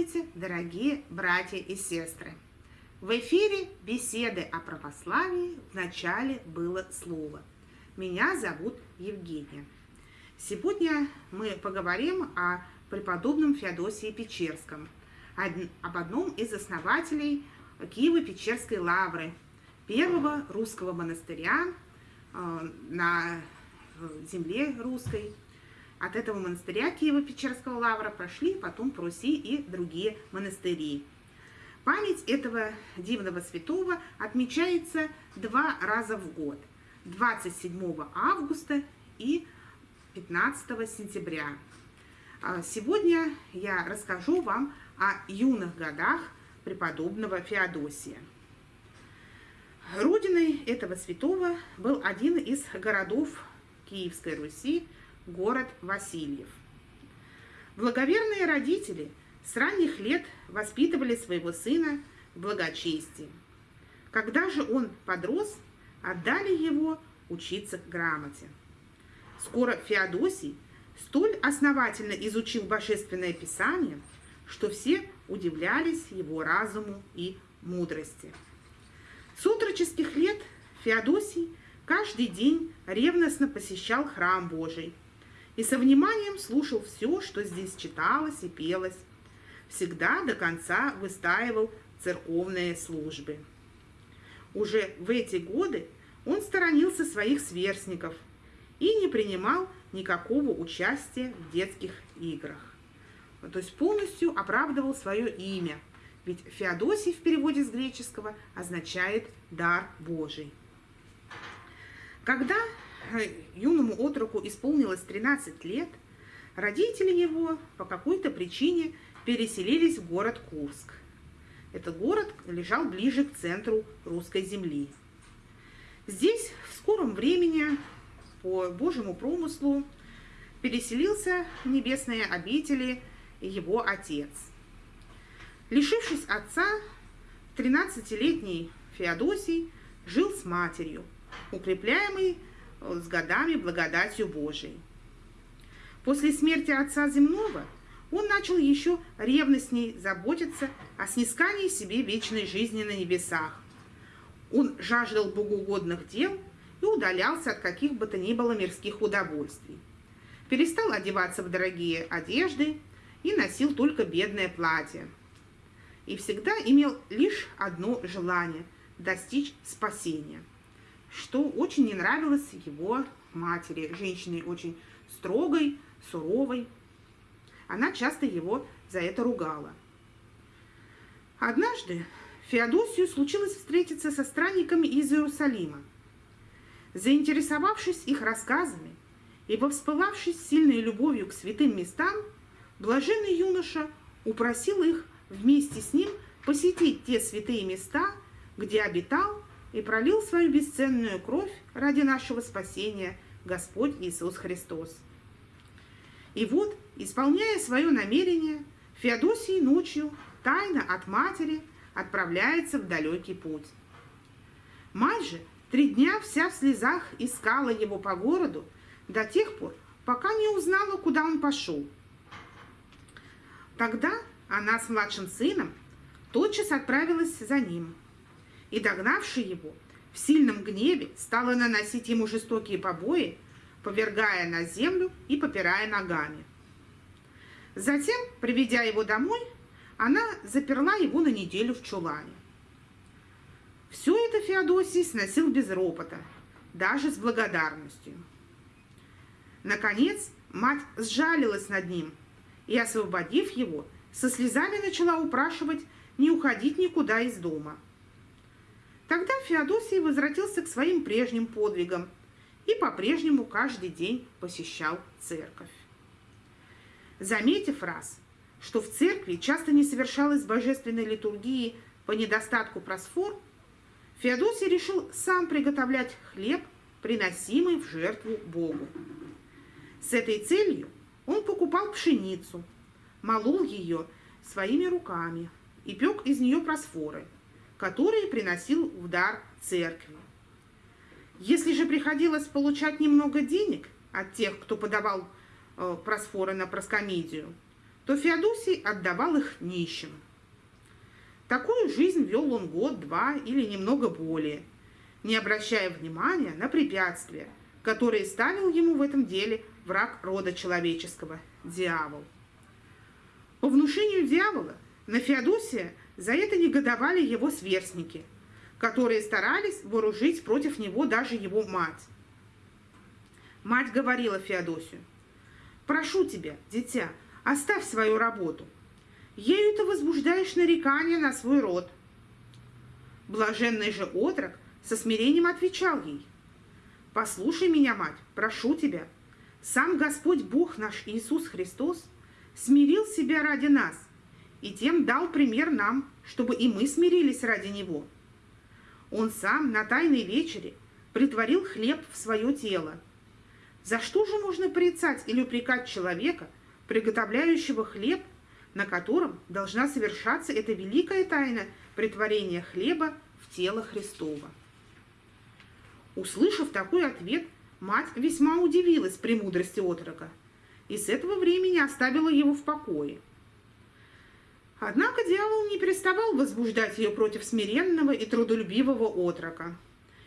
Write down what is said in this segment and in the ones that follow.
Здравствуйте, дорогие братья и сестры! В эфире беседы о православии в начале было слово. Меня зовут Евгения. Сегодня мы поговорим о преподобном Феодосии Печерском, об одном из основателей Киево-Печерской лавры, первого русского монастыря э, на земле русской – от этого монастыря Киева-Печерского лавра прошли потом по Руси и другие монастыри. Память этого дивного святого отмечается два раза в год. 27 августа и 15 сентября. А сегодня я расскажу вам о юных годах преподобного Феодосия. Родиной этого святого был один из городов Киевской Руси – город Васильев. Благоверные родители с ранних лет воспитывали своего сына в благочестии. Когда же он подрос, отдали его учиться грамоте. Скоро Феодосий столь основательно изучил Божественное Писание, что все удивлялись его разуму и мудрости. С отроческих лет Феодосий каждый день ревностно посещал храм Божий – и со вниманием слушал все, что здесь читалось и пелось. Всегда до конца выстаивал церковные службы. Уже в эти годы он сторонился своих сверстников и не принимал никакого участия в детских играх. То есть полностью оправдывал свое имя, ведь Феодосий в переводе с греческого означает «дар Божий». Когда юному отроку исполнилось 13 лет, родители его по какой-то причине переселились в город Курск. Этот город лежал ближе к центру русской земли. Здесь в скором времени по Божьему промыслу переселился в небесные обители его отец. Лишившись отца, 13-летний Феодосий жил с матерью, укрепляемый с годами благодатью Божией. После смерти Отца Земного он начал еще ревностней заботиться о снискании себе вечной жизни на небесах. Он жаждал богоугодных дел и удалялся от каких бы то ни было мирских удовольствий. Перестал одеваться в дорогие одежды и носил только бедное платье. И всегда имел лишь одно желание – достичь спасения – что очень не нравилось его матери, женщине очень строгой, суровой. Она часто его за это ругала. Однажды Феодосию случилось встретиться со странниками из Иерусалима. Заинтересовавшись их рассказами и воспылавшись сильной любовью к святым местам, блаженный юноша упросил их вместе с ним посетить те святые места, где обитал и пролил свою бесценную кровь ради нашего спасения Господь Иисус Христос. И вот, исполняя свое намерение, Феодосий ночью тайно от матери отправляется в далекий путь. Мать же три дня вся в слезах искала его по городу до тех пор, пока не узнала, куда он пошел. Тогда она с младшим сыном тотчас отправилась за ним – и, догнавший его, в сильном гневе стала наносить ему жестокие побои, повергая на землю и попирая ногами. Затем, приведя его домой, она заперла его на неделю в чулане. Все это Феодосий сносил без ропота, даже с благодарностью. Наконец, мать сжалилась над ним и, освободив его, со слезами начала упрашивать не уходить никуда из дома – Тогда Феодосий возвратился к своим прежним подвигам и по-прежнему каждый день посещал церковь. Заметив раз, что в церкви часто не совершалась божественной литургии по недостатку просфор, Феодосий решил сам приготовлять хлеб, приносимый в жертву Богу. С этой целью он покупал пшеницу, молол ее своими руками и пек из нее просфоры – которые приносил в дар церкви. Если же приходилось получать немного денег от тех, кто подавал э, просфоры на проскомедию, то Феодосий отдавал их нищим. Такую жизнь вел он год-два или немного более, не обращая внимания на препятствия, которые ставил ему в этом деле враг рода человеческого – дьявол. По внушению дьявола на Феодосия за это негодовали его сверстники, которые старались вооружить против него даже его мать. Мать говорила Феодосию, «Прошу тебя, дитя, оставь свою работу. Ею ты возбуждаешь нарекания на свой род». Блаженный же отрок со смирением отвечал ей, «Послушай меня, мать, прошу тебя, сам Господь Бог наш Иисус Христос смирил себя ради нас и тем дал пример нам, чтобы и мы смирились ради Него. Он сам на Тайной вечере притворил хлеб в свое тело. За что же можно порицать или упрекать человека, приготовляющего хлеб, на котором должна совершаться эта великая тайна притворения хлеба в тело Христова? Услышав такой ответ, мать весьма удивилась премудрости отрока и с этого времени оставила его в покое. Однако дьявол не переставал возбуждать ее против смиренного и трудолюбивого отрока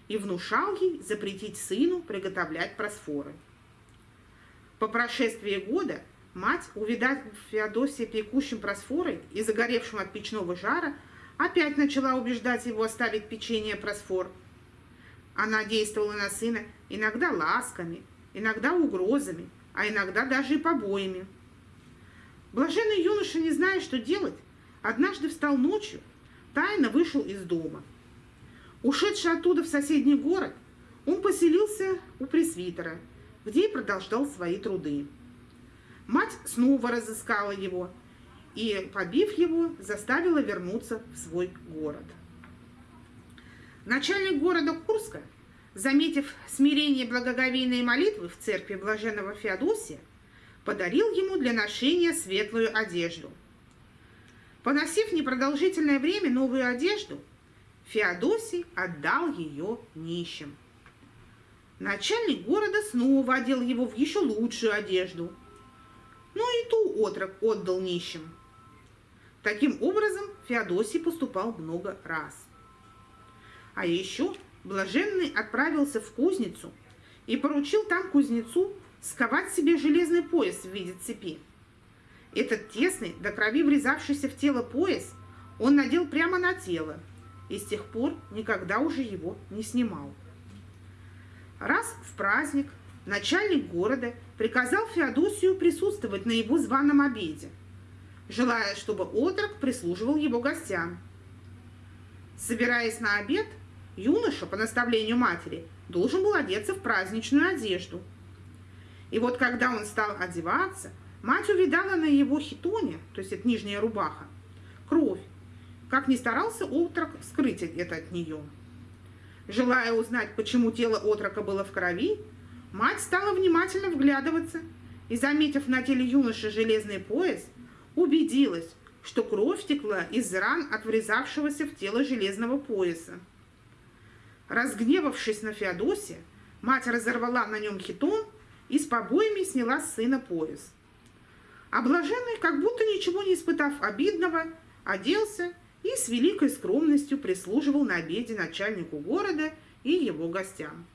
и внушал ей запретить сыну приготовлять просфоры. По прошествии года мать, увидав Феодосия пекущим просфорой и загоревшим от печного жара, опять начала убеждать его оставить печенье просфор – она действовала на сына иногда ласками, иногда угрозами, а иногда даже и побоями. Блаженный юноша, не зная, что делать, однажды встал ночью, тайно вышел из дома. Ушедший оттуда в соседний город, он поселился у пресвитера, где и продолжал свои труды. Мать снова разыскала его и, побив его, заставила вернуться в свой город. Начальник города Курска, заметив смирение благоговейной молитвы в церкви блаженного Феодосия, подарил ему для ношения светлую одежду. Поносив непродолжительное время новую одежду, Феодосий отдал ее нищим. Начальник города снова одел его в еще лучшую одежду, но и ту отрок отдал нищим. Таким образом, Феодосий поступал много раз. А еще Блаженный отправился в кузницу и поручил там кузнецу сковать себе железный пояс в виде цепи. Этот тесный, до крови врезавшийся в тело пояс, он надел прямо на тело и с тех пор никогда уже его не снимал. Раз в праздник начальник города приказал Феодосию присутствовать на его званом обеде, желая, чтобы отрок прислуживал его гостям. Собираясь на обед, Юноша, по наставлению матери, должен был одеться в праздничную одежду. И вот когда он стал одеваться, мать увидала на его хитоне, то есть это нижняя рубаха, кровь. Как ни старался отрок скрыть это от нее. Желая узнать, почему тело отрока было в крови, мать стала внимательно вглядываться и, заметив на теле юноши железный пояс, убедилась, что кровь текла из ран от врезавшегося в тело железного пояса. Разгневавшись на Феодосия, мать разорвала на нем хитон и с побоями сняла с сына пояс. А блаженный, как будто ничего не испытав обидного, оделся и с великой скромностью прислуживал на обеде начальнику города и его гостям.